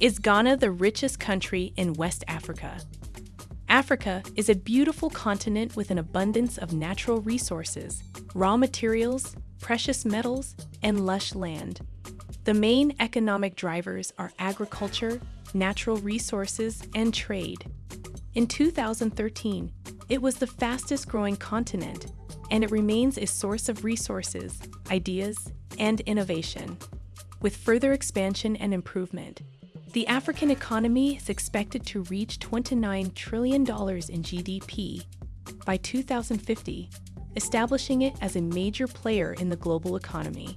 Is Ghana the richest country in West Africa? Africa is a beautiful continent with an abundance of natural resources, raw materials, precious metals, and lush land. The main economic drivers are agriculture, natural resources, and trade. In 2013, it was the fastest growing continent, and it remains a source of resources, ideas, and innovation. With further expansion and improvement, the African economy is expected to reach $29 trillion in GDP by 2050, establishing it as a major player in the global economy.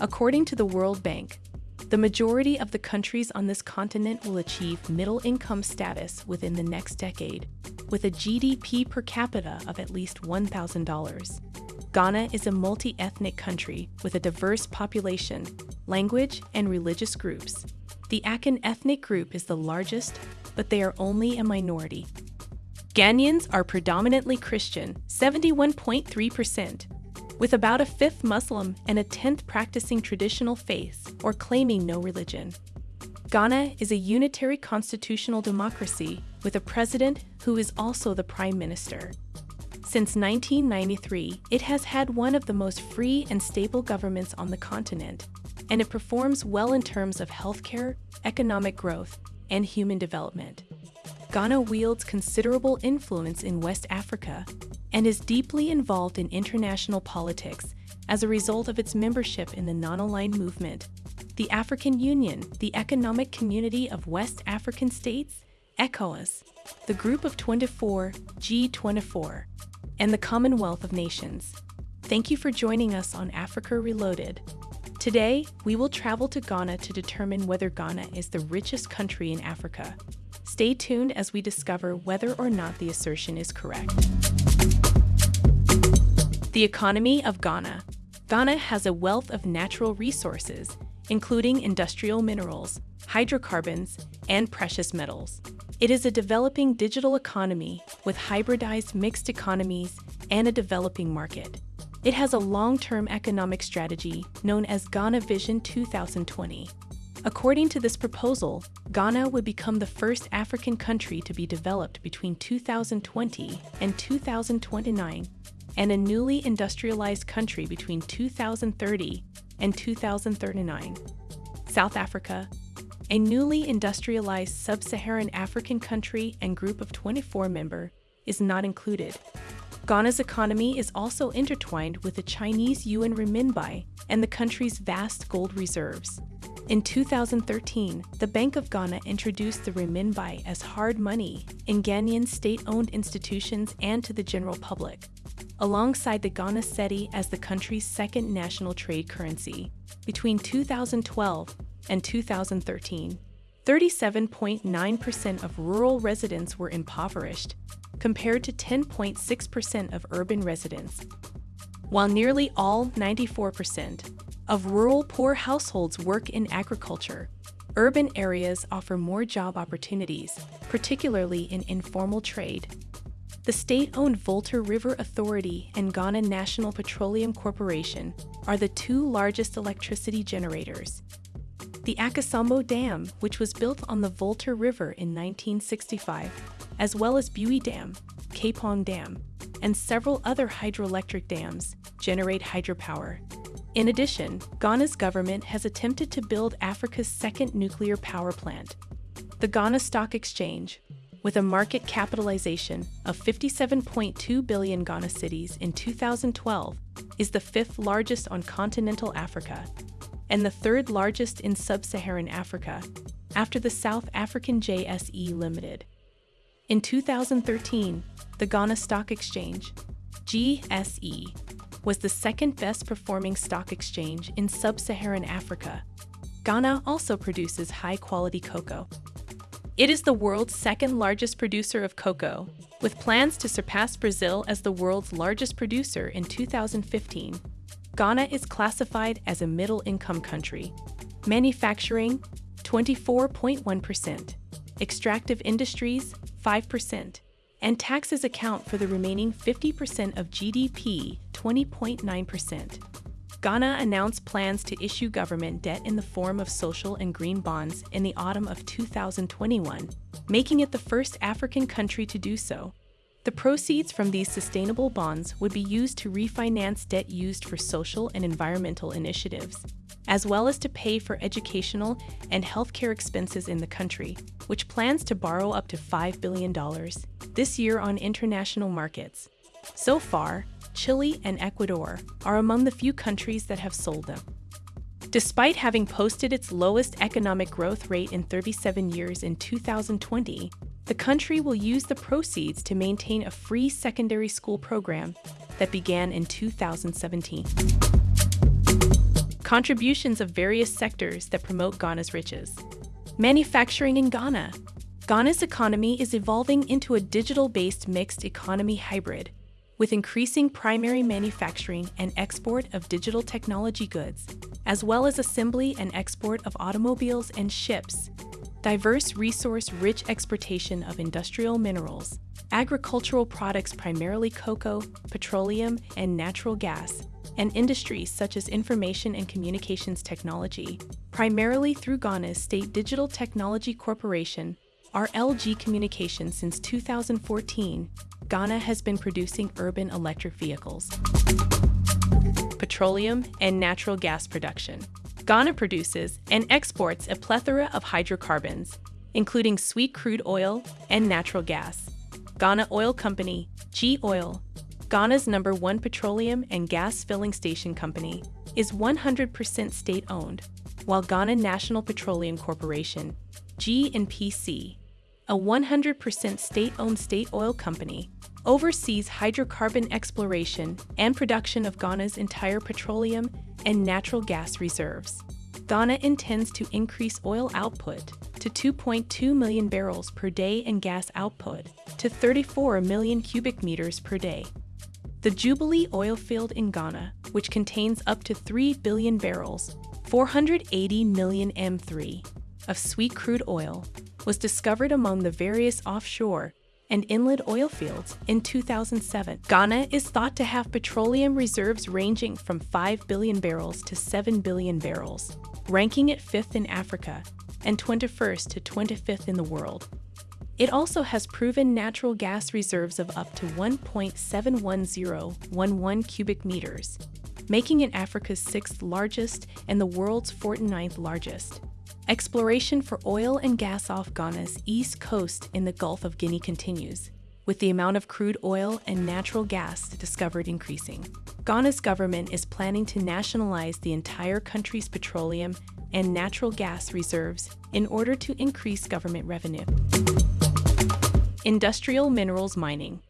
According to the World Bank, the majority of the countries on this continent will achieve middle income status within the next decade, with a GDP per capita of at least $1,000. Ghana is a multi ethnic country with a diverse population, language, and religious groups. The Akan ethnic group is the largest, but they are only a minority. Ghanaians are predominantly Christian, 71.3%, with about a fifth Muslim and a tenth practicing traditional faiths or claiming no religion. Ghana is a unitary constitutional democracy with a president who is also the prime minister. Since 1993, it has had one of the most free and stable governments on the continent, and it performs well in terms of healthcare, economic growth, and human development. Ghana wields considerable influence in West Africa and is deeply involved in international politics as a result of its membership in the non-aligned movement, the African Union, the Economic Community of West African States, ECOWAS, the Group of 24, G24, and the Commonwealth of Nations. Thank you for joining us on Africa Reloaded. Today, we will travel to Ghana to determine whether Ghana is the richest country in Africa. Stay tuned as we discover whether or not the assertion is correct. The economy of Ghana. Ghana has a wealth of natural resources, including industrial minerals, hydrocarbons, and precious metals. It is a developing digital economy with hybridized mixed economies and a developing market. It has a long-term economic strategy known as Ghana Vision 2020. According to this proposal, Ghana would become the first African country to be developed between 2020 and 2029 and a newly industrialized country between 2030 and 2039. South Africa, a newly industrialized sub-Saharan African country and group of 24 member, is not included. Ghana's economy is also intertwined with the Chinese yuan renminbi and the country's vast gold reserves. In 2013, the Bank of Ghana introduced the renminbi as hard money in Ghanaian state-owned institutions and to the general public, alongside the Ghana cedi as the country's second national trade currency. Between 2012 and 2013, 37.9% of rural residents were impoverished, compared to 10.6% of urban residents, while nearly all 94% of rural poor households work in agriculture. Urban areas offer more job opportunities, particularly in informal trade. The state-owned Volta River Authority and Ghana National Petroleum Corporation are the two largest electricity generators. The Akosombo Dam, which was built on the Volta River in 1965, as well as Bui Dam, Kpong Dam, and several other hydroelectric dams generate hydropower. In addition, Ghana's government has attempted to build Africa's second nuclear power plant. The Ghana Stock Exchange, with a market capitalization of 57.2 billion Ghana cedis in 2012, is the fifth largest on continental Africa and the third largest in sub-Saharan Africa, after the South African JSE Limited. In 2013, the Ghana Stock Exchange, GSE, was the second best performing stock exchange in sub-Saharan Africa. Ghana also produces high-quality cocoa. It is the world's second largest producer of cocoa, with plans to surpass Brazil as the world's largest producer in 2015. Ghana is classified as a middle-income country. Manufacturing, 24.1%. Extractive industries, 5%, and taxes account for the remaining 50% of GDP, 20.9%. Ghana announced plans to issue government debt in the form of social and green bonds in the autumn of 2021, making it the first African country to do so. The proceeds from these sustainable bonds would be used to refinance debt used for social and environmental initiatives, as well as to pay for educational and healthcare expenses in the country, which plans to borrow up to $5 billion this year on international markets. So far, Chile and Ecuador are among the few countries that have sold them. Despite having posted its lowest economic growth rate in 37 years in 2020, the country will use the proceeds to maintain a free secondary school program that began in 2017. Contributions of various sectors that promote Ghana's riches. Manufacturing in Ghana. Ghana's economy is evolving into a digital based mixed economy hybrid with increasing primary manufacturing and export of digital technology goods, as well as assembly and export of automobiles and ships, diverse resource-rich exportation of industrial minerals, agricultural products primarily cocoa, petroleum, and natural gas, and industries such as information and communications technology, primarily through Ghana's State Digital Technology Corporation, RLG Communications since 2014, Ghana has been producing urban electric vehicles. Petroleum and natural gas production. Ghana produces and exports a plethora of hydrocarbons, including sweet crude oil and natural gas. Ghana Oil Company, G Oil, Ghana's number one petroleum and gas filling station company, is 100% state owned, while Ghana National Petroleum Corporation, GNPC, a 100% state owned state oil company, oversees hydrocarbon exploration and production of Ghana's entire petroleum and natural gas reserves. Ghana intends to increase oil output to 2.2 million barrels per day and gas output to 34 million cubic meters per day. The Jubilee oil field in Ghana, which contains up to 3 billion barrels, 480 million M3, of sweet crude oil, was discovered among the various offshore and inland oil fields in 2007. Ghana is thought to have petroleum reserves ranging from 5 billion barrels to 7 billion barrels, ranking it fifth in Africa and 21st to 25th in the world. It also has proven natural gas reserves of up to 1.71011 cubic meters, making it Africa's sixth largest and the world's 49th largest. Exploration for oil and gas off Ghana's east coast in the Gulf of Guinea continues, with the amount of crude oil and natural gas discovered increasing. Ghana's government is planning to nationalize the entire country's petroleum and natural gas reserves in order to increase government revenue. Industrial minerals mining.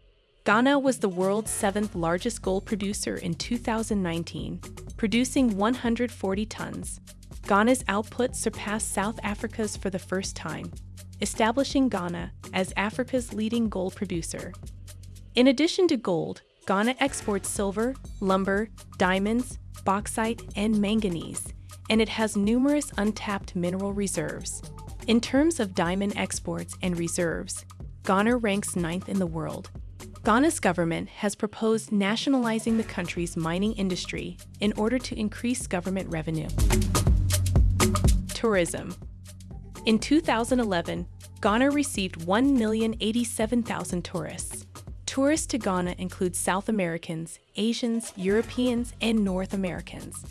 Ghana was the world's seventh largest gold producer in 2019, producing 140 tons, Ghana's output surpassed South Africa's for the first time, establishing Ghana as Africa's leading gold producer. In addition to gold, Ghana exports silver, lumber, diamonds, bauxite, and manganese, and it has numerous untapped mineral reserves. In terms of diamond exports and reserves, Ghana ranks ninth in the world. Ghana's government has proposed nationalizing the country's mining industry in order to increase government revenue. Tourism In 2011, Ghana received 1,087,000 tourists. Tourists to Ghana include South Americans, Asians, Europeans, and North Americans.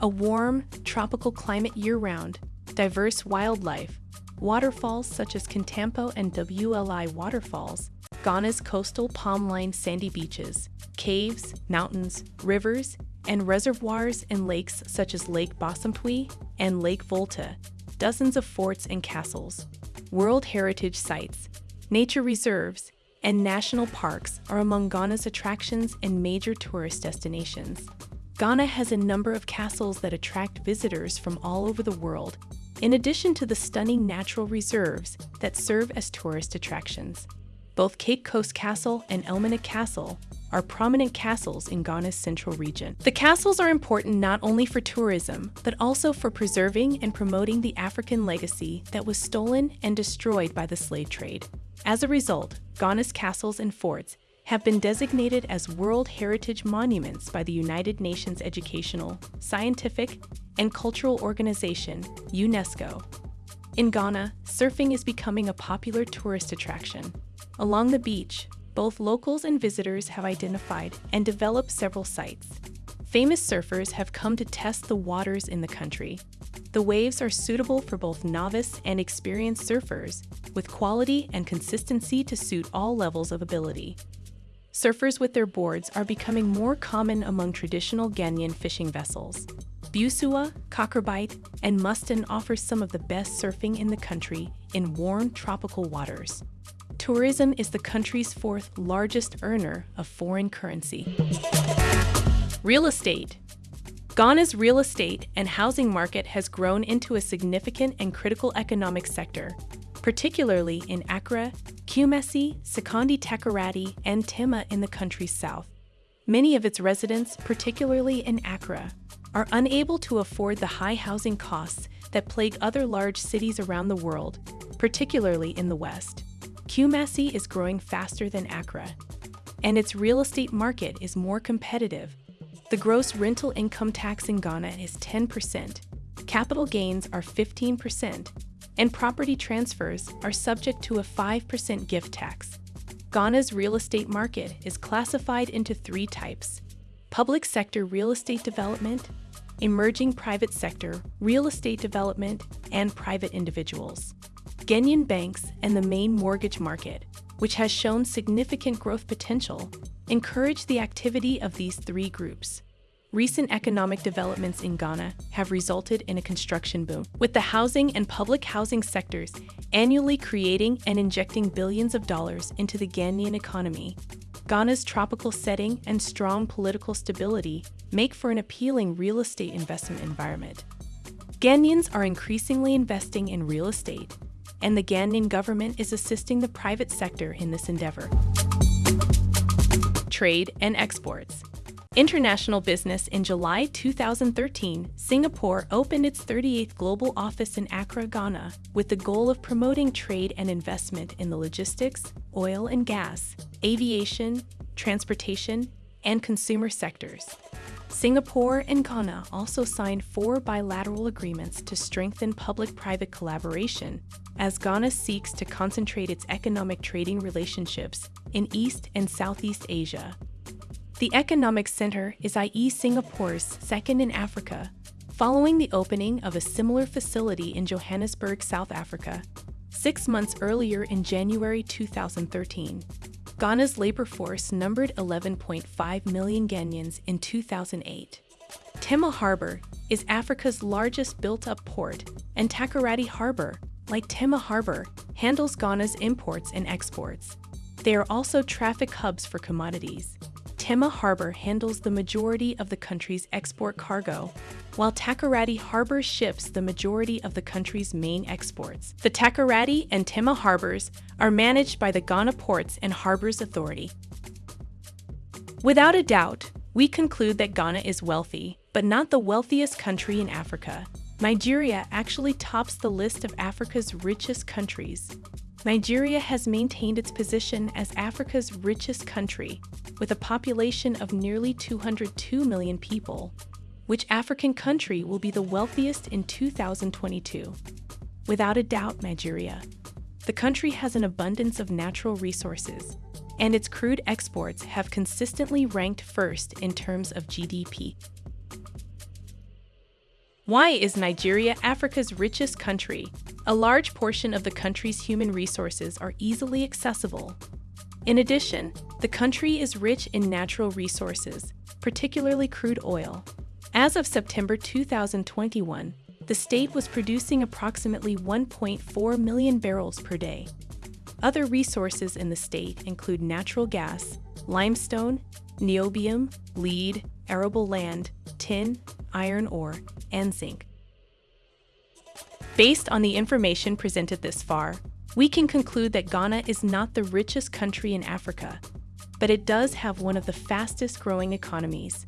A warm, tropical climate year-round, diverse wildlife, waterfalls such as Kintampo and WLI waterfalls, Ghana's coastal palm-lined sandy beaches, caves, mountains, rivers, and reservoirs and lakes such as Lake Bosumtwi and Lake Volta, dozens of forts and castles, World Heritage Sites, nature reserves, and national parks are among Ghana's attractions and major tourist destinations. Ghana has a number of castles that attract visitors from all over the world, in addition to the stunning natural reserves that serve as tourist attractions. Both Cape Coast Castle and Elmina Castle are prominent castles in Ghana's central region. The castles are important not only for tourism, but also for preserving and promoting the African legacy that was stolen and destroyed by the slave trade. As a result, Ghana's castles and forts have been designated as World Heritage Monuments by the United Nations Educational, Scientific, and Cultural Organization, UNESCO. In Ghana, surfing is becoming a popular tourist attraction. Along the beach, both locals and visitors have identified and developed several sites. Famous surfers have come to test the waters in the country. The waves are suitable for both novice and experienced surfers, with quality and consistency to suit all levels of ability. Surfers with their boards are becoming more common among traditional Ghanaian fishing vessels. Busua, Kokrobite, and Muston offer some of the best surfing in the country in warm tropical waters. Tourism is the country's fourth largest earner of foreign currency. Real estate. Ghana's real estate and housing market has grown into a significant and critical economic sector, particularly in Accra, Kumasi, Sekondi Takoradi, and Tema in the country's south. Many of its residents, particularly in Accra, are unable to afford the high housing costs that plague other large cities around the world, particularly in the West. Kumasi is growing faster than Accra, and its real estate market is more competitive. The gross rental income tax in Ghana is 10%, capital gains are 15%, and property transfers are subject to a 5% gift tax. Ghana's real estate market is classified into three types public sector real estate development, emerging private sector real estate development, and private individuals. Ghanaian banks and the main mortgage market, which has shown significant growth potential, encourage the activity of these three groups. Recent economic developments in Ghana have resulted in a construction boom, with the housing and public housing sectors annually creating and injecting billions of dollars into the Ghanaian economy. Ghana's tropical setting and strong political stability make for an appealing real estate investment environment. Ghanaians are increasingly investing in real estate, and the Ghanaian government is assisting the private sector in this endeavor. Trade and exports. International business in July 2013, Singapore opened its 38th global office in Accra, Ghana, with the goal of promoting trade and investment in the logistics, oil and gas, aviation, transportation, and consumer sectors. Singapore and Ghana also signed four bilateral agreements to strengthen public private collaboration as Ghana seeks to concentrate its economic trading relationships in East and Southeast Asia the Economic Center is IE Singapore's second in Africa, following the opening of a similar facility in Johannesburg, South Africa, six months earlier in January 2013. Ghana's labor force numbered 11.5 million Ghanaians in 2008. Tema Harbor is Africa's largest built-up port, and Takoradi Harbor, like Tema Harbor, handles Ghana's imports and exports. They are also traffic hubs for commodities. Tema Harbor handles the majority of the country's export cargo, while Takoradi Harbor ships the majority of the country's main exports. The Takoradi and Tema harbors are managed by the Ghana Ports and Harbors Authority. Without a doubt, we conclude that Ghana is wealthy, but not the wealthiest country in Africa. Nigeria actually tops the list of Africa's richest countries. Nigeria has maintained its position as Africa's richest country, with a population of nearly 202 million people. Which African country will be the wealthiest in 2022? Without a doubt, Nigeria. The country has an abundance of natural resources, and its crude exports have consistently ranked first in terms of GDP. Why is Nigeria Africa's richest country? A large portion of the country's human resources are easily accessible. In addition, the country is rich in natural resources, particularly crude oil. As of September 2021, the state was producing approximately 1.4 million barrels per day. Other resources in the state include natural gas, limestone, niobium, lead, arable land, tin, iron ore, and zinc. Based on the information presented this far, we can conclude that Ghana is not the richest country in Africa, but it does have one of the fastest growing economies.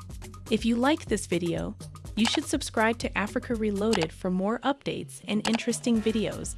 If you like this video, you should subscribe to Africa Reloaded for more updates and interesting videos